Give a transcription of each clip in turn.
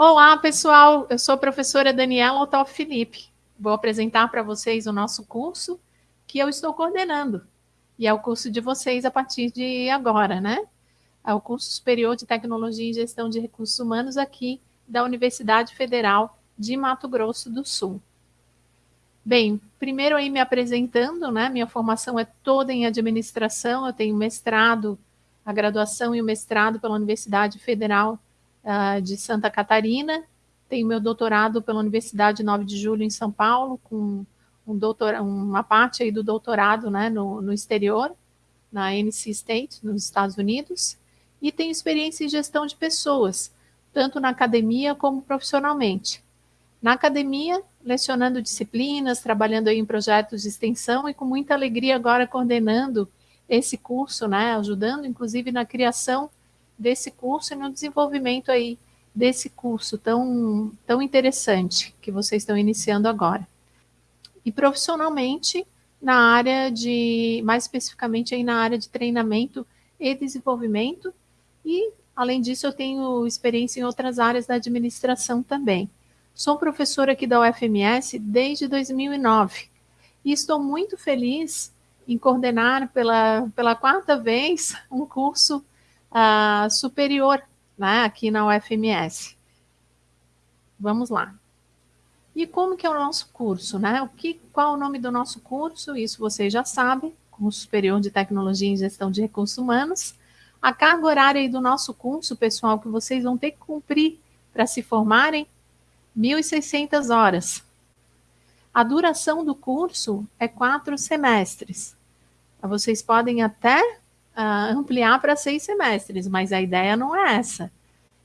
Olá, pessoal. Eu sou a professora Daniela Otto Felipe. Vou apresentar para vocês o nosso curso que eu estou coordenando. E é o curso de vocês a partir de agora, né? É o curso superior de Tecnologia e Gestão de Recursos Humanos aqui da Universidade Federal de Mato Grosso do Sul. Bem, primeiro aí me apresentando, né? Minha formação é toda em administração, eu tenho mestrado, a graduação e o mestrado pela Universidade Federal uh, de Santa Catarina, tenho meu doutorado pela Universidade 9 de Julho em São Paulo, com um doutor, uma parte aí do doutorado né, no, no exterior, na NC State, nos Estados Unidos, e tenho experiência em gestão de pessoas, tanto na academia como profissionalmente. Na academia, lecionando disciplinas, trabalhando em projetos de extensão e com muita alegria agora coordenando esse curso, né, ajudando inclusive na criação desse curso e no desenvolvimento aí desse curso tão, tão interessante que vocês estão iniciando agora. E profissionalmente, na área de, mais especificamente aí na área de treinamento e desenvolvimento, e além disso eu tenho experiência em outras áreas da administração também. Sou professora aqui da UFMS desde 2009 e estou muito feliz em coordenar pela, pela quarta vez um curso uh, superior né, aqui na UFMS. Vamos lá. E como que é o nosso curso, né? O que, qual é o nome do nosso curso? Isso vocês já sabem, curso superior de tecnologia e gestão de recursos humanos. A carga horária do nosso curso, pessoal, que vocês vão ter que cumprir para se formarem, 1.600 horas. A duração do curso é quatro semestres. Vocês podem até uh, ampliar para seis semestres, mas a ideia não é essa.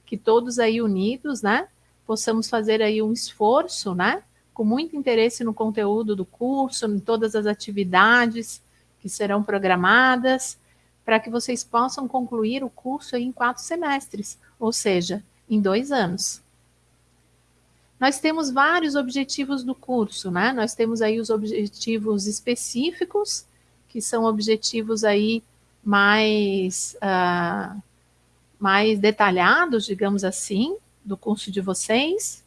Que todos aí unidos, né, possamos fazer aí um esforço, né, com muito interesse no conteúdo do curso, em todas as atividades que serão programadas, para que vocês possam concluir o curso em quatro semestres, ou seja, em dois anos. Nós temos vários objetivos do curso, né? Nós temos aí os objetivos específicos, que são objetivos aí mais, uh, mais detalhados, digamos assim, do curso de vocês,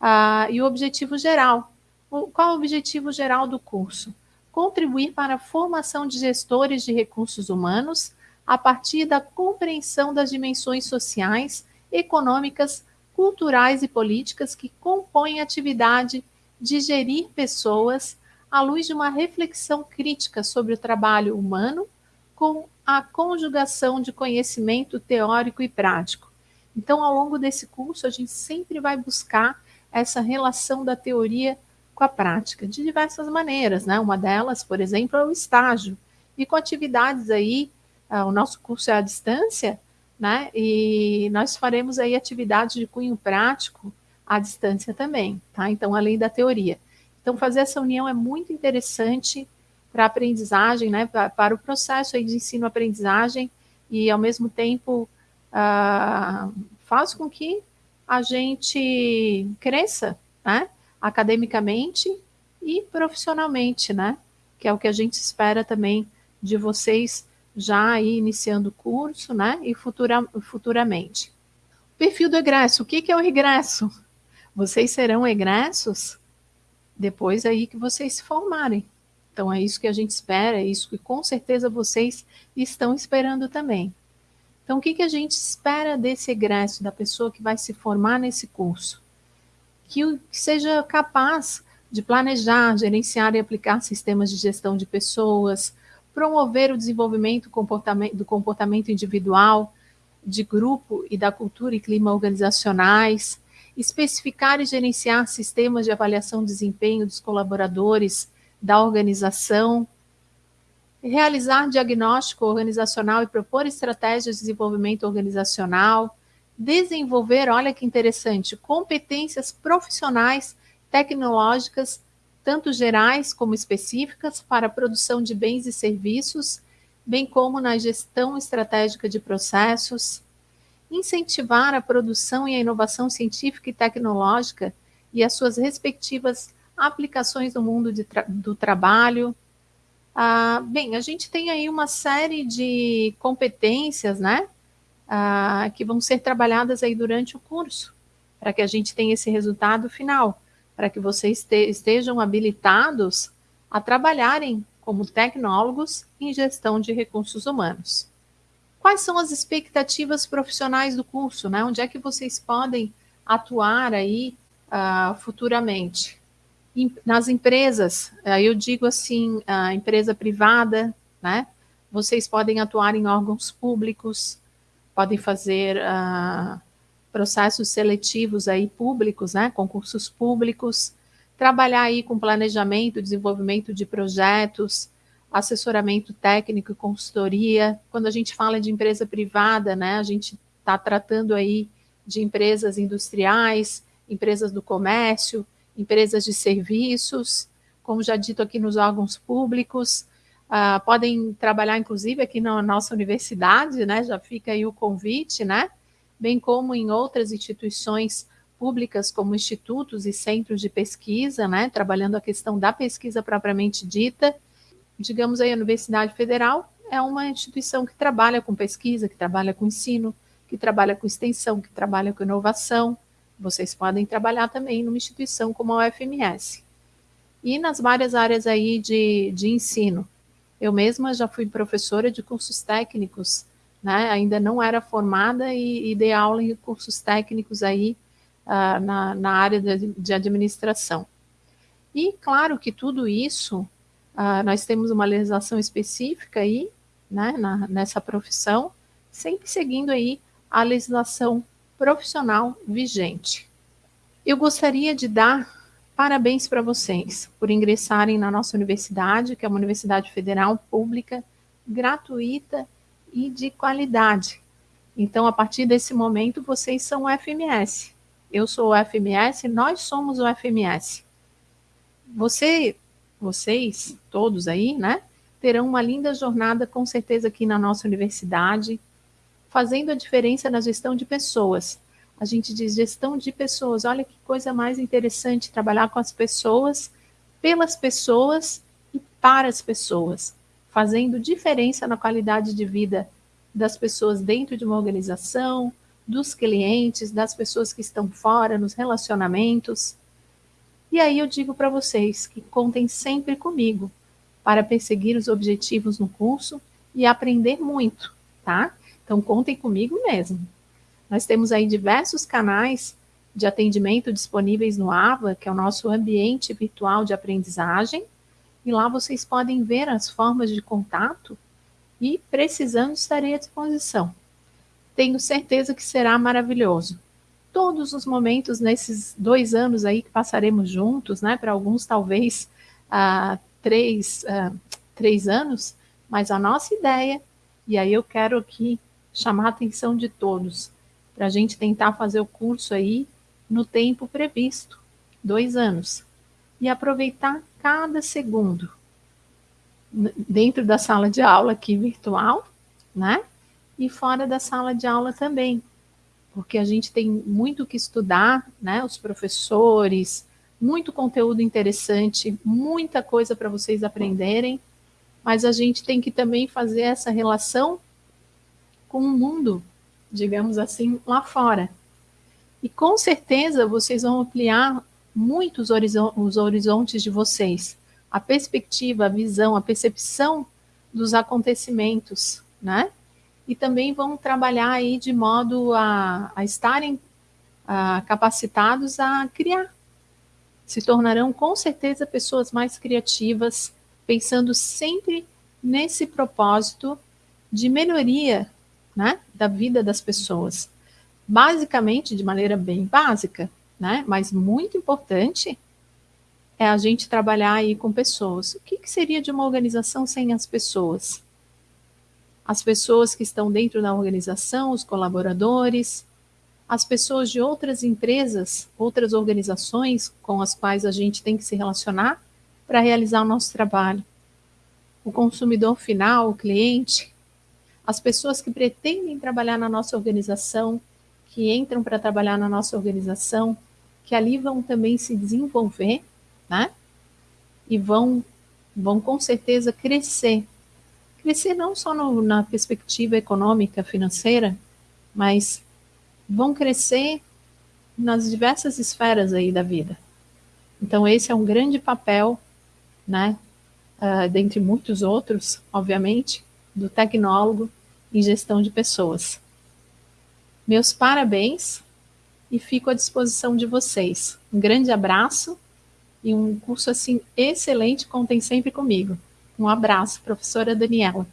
uh, e o objetivo geral. O, qual é o objetivo geral do curso? Contribuir para a formação de gestores de recursos humanos a partir da compreensão das dimensões sociais, econômicas, culturais e políticas que compõem a atividade de gerir pessoas à luz de uma reflexão crítica sobre o trabalho humano com a conjugação de conhecimento teórico e prático. Então, ao longo desse curso, a gente sempre vai buscar essa relação da teoria com a prática, de diversas maneiras, né? Uma delas, por exemplo, é o estágio. E com atividades aí, uh, o nosso curso é à distância, né? E nós faremos aí atividades de cunho prático à distância também, tá? Então, além da teoria. Então, fazer essa união é muito interessante para aprendizagem, né, para, para o processo de ensino-aprendizagem e, ao mesmo tempo, uh, faz com que a gente cresça, né, academicamente e profissionalmente, né, que é o que a gente espera também de vocês já aí iniciando o curso, né, e futura, futuramente. Perfil do egresso, o que, que é o regresso? Vocês serão egressos depois aí que vocês se formarem, então é isso que a gente espera, é isso que com certeza vocês estão esperando também. Então o que, que a gente espera desse egresso, da pessoa que vai se formar nesse curso? Que, seja capaz de planejar, gerenciar e aplicar sistemas de gestão de pessoas, promover o desenvolvimento do comportamento individual, de grupo e da cultura e clima organizacionais, especificar e gerenciar sistemas de avaliação de desempenho dos colaboradores da organização, realizar diagnóstico organizacional e propor estratégias de desenvolvimento organizacional, desenvolver, olha que interessante, competências profissionais tecnológicas, tanto gerais como específicas, para a produção de bens e serviços, bem como na gestão estratégica de processos, incentivar a produção e a inovação científica e tecnológica e as suas respectivas aplicações no mundo tra do trabalho. Ah, bem, a gente tem aí uma série de competências, né, ah, que vão ser trabalhadas aí durante o curso, para que a gente tenha esse resultado final, para que vocês estejam habilitados a trabalharem como tecnólogos em gestão de recursos humanos. Quais são as expectativas profissionais do curso? Né? Onde é que vocês podem atuar aí uh, futuramente? Nas empresas, eu digo assim, a empresa privada, né? Vocês podem atuar em órgãos públicos, podem fazer uh, processos seletivos aí públicos, né? Concursos públicos, trabalhar aí com planejamento, desenvolvimento de projetos, assessoramento técnico e consultoria. Quando a gente fala de empresa privada, né, a gente está tratando aí de empresas industriais, empresas do comércio, empresas de serviços, como já dito aqui nos órgãos públicos, uh, podem trabalhar inclusive aqui na nossa universidade, né, já fica aí o convite, né, bem como em outras instituições públicas como institutos e centros de pesquisa, né, trabalhando a questão da pesquisa propriamente dita. Digamos aí, a Universidade Federal é uma instituição que trabalha com pesquisa, que trabalha com ensino, que trabalha com extensão, que trabalha com inovação. Vocês podem trabalhar também numa instituição como a UFMS. E nas várias áreas aí de, de ensino. Eu mesma já fui professora de cursos técnicos, né? ainda não era formada e, e dei aula em cursos técnicos aí uh, na, na, área de, de, administração. E claro que tudo isso, uh, nós temos uma legislação específica aí, né, na, nessa profissão, sempre seguindo aí a legislação profissional vigente. Eu gostaria de dar parabéns para vocês por ingressarem na nossa universidade, que é uma universidade federal pública, gratuita e de qualidade. Então, a partir desse momento, vocês são o FMS eu sou o FMS, nós somos o FMS. Você, vocês, todos aí, né, terão uma linda jornada com certeza aqui na nossa universidade, fazendo a diferença na gestão de pessoas. A gente diz gestão de pessoas, olha que coisa mais interessante trabalhar com as pessoas, pelas pessoas e para as pessoas, fazendo diferença na qualidade de vida das pessoas dentro de uma organização, dos clientes, das pessoas que estão fora, nos relacionamentos. E aí eu digo para vocês que contem sempre comigo para perseguir os objetivos no curso e aprender muito, tá? Então contem comigo mesmo. Nós temos aí diversos canais de atendimento disponíveis no AVA, que é o nosso ambiente virtual de aprendizagem, e lá vocês podem ver as formas de contato e, precisando, estarei à disposição tenho certeza que será maravilhoso. Todos os momentos nesses dois anos aí que passaremos juntos, né? Para alguns talvez ah, três, ah, três anos, mas a nossa ideia, e aí eu quero aqui chamar a atenção de todos, para a gente tentar fazer o curso aí no tempo previsto, dois anos, e aproveitar cada segundo dentro da sala de aula aqui virtual, né? e fora da sala de aula também, porque a gente tem muito que estudar, né? Os professores, muito conteúdo interessante, muita coisa para vocês aprenderem, mas a gente tem que também fazer essa relação com o mundo, digamos assim, lá fora. E com certeza vocês vão ampliar muito os, os horizontes de vocês, a perspectiva, a visão, a percepção dos acontecimentos, né? e também vão trabalhar aí de modo a, a estarem a, capacitados a criar. Se tornarão com certeza pessoas mais criativas, pensando sempre nesse propósito de melhoria né, da vida das pessoas. Basicamente, de maneira bem básica, né, mas muito importante, é a gente trabalhar aí com pessoas. O que, que seria de uma organização sem as pessoas? as pessoas que estão dentro da organização, os colaboradores, as pessoas de outras empresas, outras organizações com as quais a gente tem que se relacionar para realizar o nosso trabalho. O consumidor final, o cliente, as pessoas que pretendem trabalhar na nossa organização, que entram para trabalhar na nossa organização, que ali vão também se desenvolver, né? E vão, vão com certeza crescer crescer não só no, na perspectiva econômica, financeira, mas vão crescer nas diversas esferas aí da vida. Então esse é um grande papel, né, uh, dentre muitos outros, obviamente, do tecnólogo em gestão de pessoas. Meus parabéns e fico à disposição de vocês. Um grande abraço e um curso assim excelente contem sempre comigo. Um abraço, professora Daniela.